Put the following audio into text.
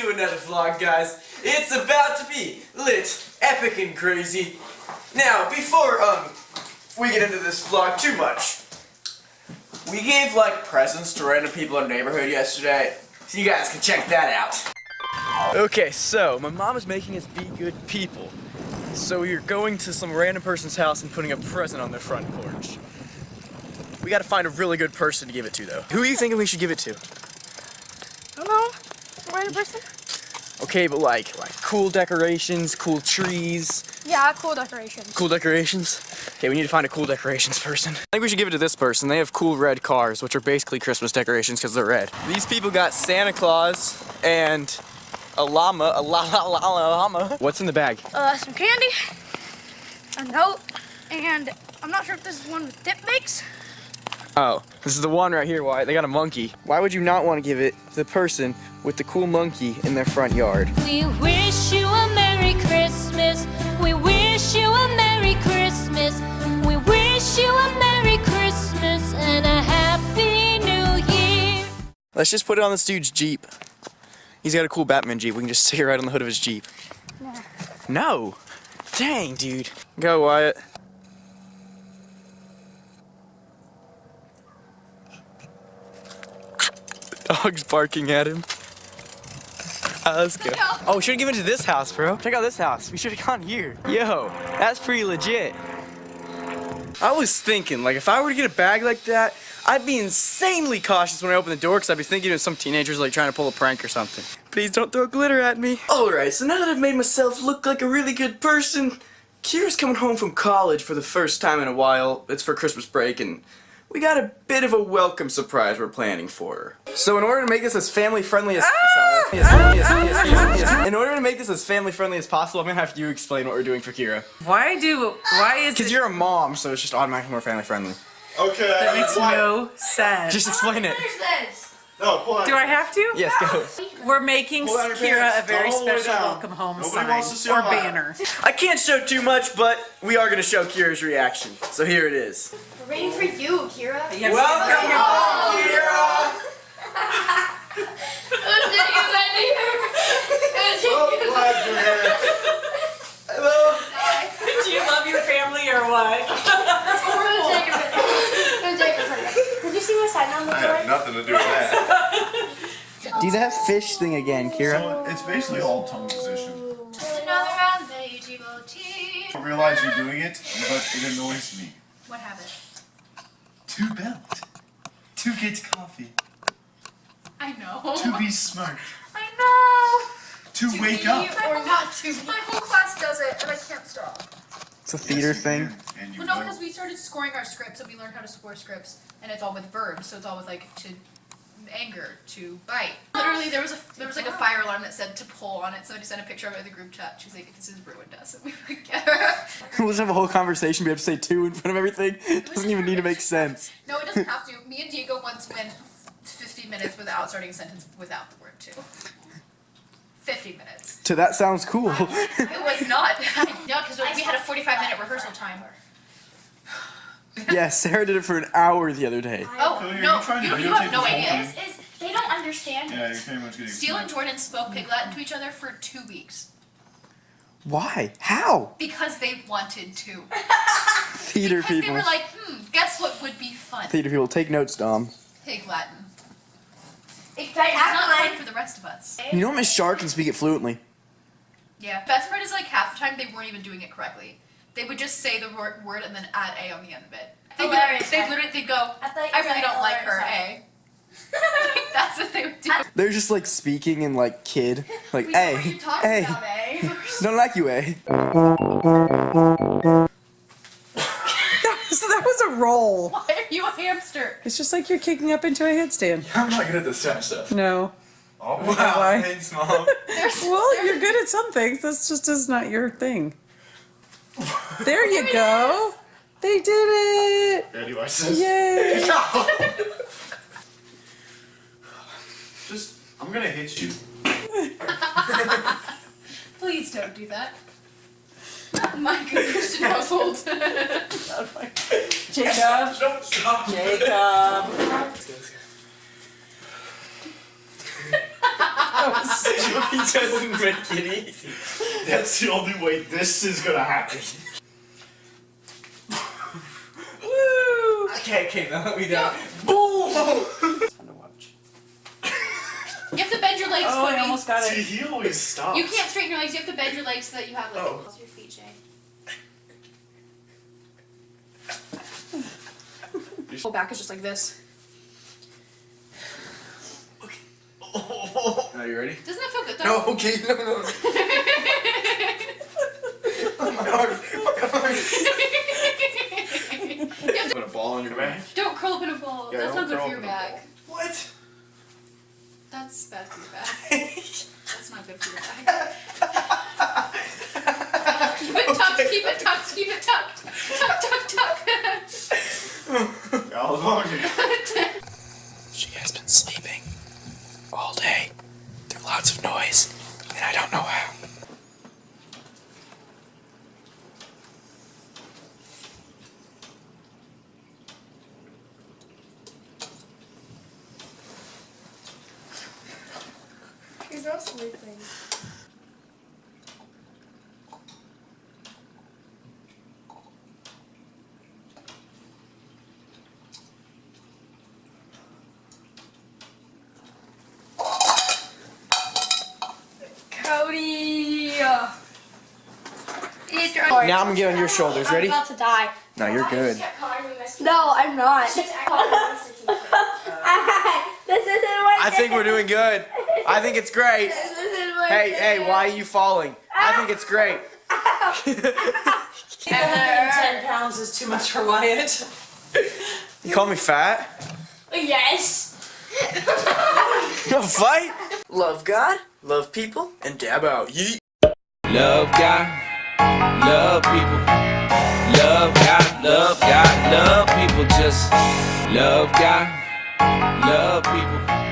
to another vlog, guys. It's about to be lit, epic, and crazy. Now, before um we get into this vlog too much, we gave like presents to random people in our neighborhood yesterday, so you guys can check that out. Okay, so my mom is making us be good people. So we're going to some random person's house and putting a present on their front porch. We gotta find a really good person to give it to, though. Who are you thinking we should give it to? Know. Random person? Okay, but like, like cool decorations, cool trees, Yeah, cool decorations. cool decorations. Okay, we need to find a cool decorations person. I think we should give it to this person. They have cool red cars, which are basically Christmas decorations because they're red. These people got Santa Claus and a llama, a la la la la llama. What's in the bag? Uh, some candy, a note, and I'm not sure if this is one with dip mix. Oh, this is the one right here. Why? They got a monkey. Why would you not want to give it to the person with the cool monkey in their front yard? We wish you a Merry Christmas. We wish you a Merry Christmas. We wish you a Merry Christmas and a Happy New Year. Let's just put it on this dude's Jeep. He's got a cool Batman Jeep. We can just stick it right on the hood of his Jeep. No. No. Dang, dude. Go, Wyatt. Dog's barking at him. Ah, let's go. Oh, we should have given it to this house, bro. Check out this house. We should have gone here. Yo, that's pretty legit. I was thinking, like, if I were to get a bag like that, I'd be insanely cautious when I open the door because I'd be thinking of some teenagers, like, trying to pull a prank or something. Please don't throw glitter at me. Alright, so now that I've made myself look like a really good person, Kira's coming home from college for the first time in a while. It's for Christmas break, and we got a bit of a welcome surprise we're planning for her. So in order to make this as family friendly as, in order to make this as family friendly as possible, I'm gonna have you explain what we're doing for Kira. Why do? Why is Because you're a mom, so it's just automatically more family friendly. Okay. That makes no sense. Just explain it. No, pull out. do I have to? Yes, go. We're making Pull out your Kira a very Don't hold it special welcome home Nobody sign wants to or banner. I can't show too much, but we are gonna show Kira's reaction. So here it is. We're waiting for you, Kira. Yes. Welcome home, Kira! Oh, glad you're here. Hello. Do you love your family or what? Did you see my sign on the I had door? nothing to do with that. Do that fish thing again, Kira. So it's basically all tongue position. Another round, Beiji Boti. I realize you're doing it, but it annoys me. What happened? To belt. To get coffee. I know. To be smart. I know. To, wake up. Or not to. My whole class does it, and I can't stop. It's a theater Yes, thing. can, And you Well, no, because we started scoring our scripts, and we learned how to score scripts, and it's all with verbs, so it's all with like to anger, to bite. Literally, there was a there was like a fire alarm that said to pull on it. Somebody sent a picture of it in the group chat. She's like, "This has ruined us," and we would get her. We'll just have a whole conversation. We have to say two in front of everything. It doesn't even need to make sense. no, it doesn't have to. Me and Diego once went 50 minutes without starting a sentence without the word to. 50 minutes. So that sounds cool. It was not. no, because we had a 45 minute rehearsal time. yeah, Sarah did it for an hour the other day. Oh So you're- no, you're trying to you, you have no this idea. thing? Is they don't understand. Yeah, you're pretty much getting Steele and. Jordan spoke Pig Latin to each other for two weeks Why? How? because they wanted to. Theater because people. they were like, hmm, guess what would be fun? Theater people, take notes, Dom. Pig Latin. It's It's not fun for the rest of us. You know Miss Shark can speak it fluently. Yeah. Best part is like half the time they weren't even doing it correctly. They would just say the word, word and then add a on the end of it. They would, Hilarious. they literally they'd go, I I really don't like her, hilarious. a. That's what they would do. They're just like speaking in like kid. Like, We know hey, what you're talking hey, about, eh? don't like you, A. so that was a roll. Why are you a hamster? It's just like you're kicking up into a headstand. I'm not good at this kind of stuff. No. Oh, Why? Thanks, Mom. Well, you're good at some things. That's just is not your thing. There you go. They did it. Ready, watch this. Yay. Just, I'm gonna hit you. Please don't do that. My good Christian household. Jacob. Jacob. He doesn't make it easy. That's the only way this is gonna happen. Okay, okay, now let me down. Boom! Fun to watch. You have to bend your legs, Oh, I almost got it. See, he always stops. You can't straighten your legs. You have to bend your legs so that you have like. Oh. Your feet, Jay? Whole back is just like this. Okay. Are you ready? Doesn't that feel good though? No, okay, no, no. no. Oh, my arms, my arms. You have to- Put a ball on your back. don't curl up in a ball. Yeah, That's don't good for your up back. What? That's bad for your back. That's not good for your back. keep it tucked. Keep it tucked. Keep it tucked. Tuck, tuck, tuck. How long? She has been sleeping all day through lots of noise, and I don't know how. He's not sleeping. Cody. Now I'm gonna get on your shoulders. I'm Ready? about to die. No, you're good. No, I'm not. this isn't what I think we're doing good. I think it's great. This isn't Hey, hey, why are you falling? I think it's great. Ten pounds is too much for Wyatt. You call me fat? Yes. You fight? Love God, love people, and dab out. Yeet. Love God, love people. Love God, love God, love people. Just love God, love people.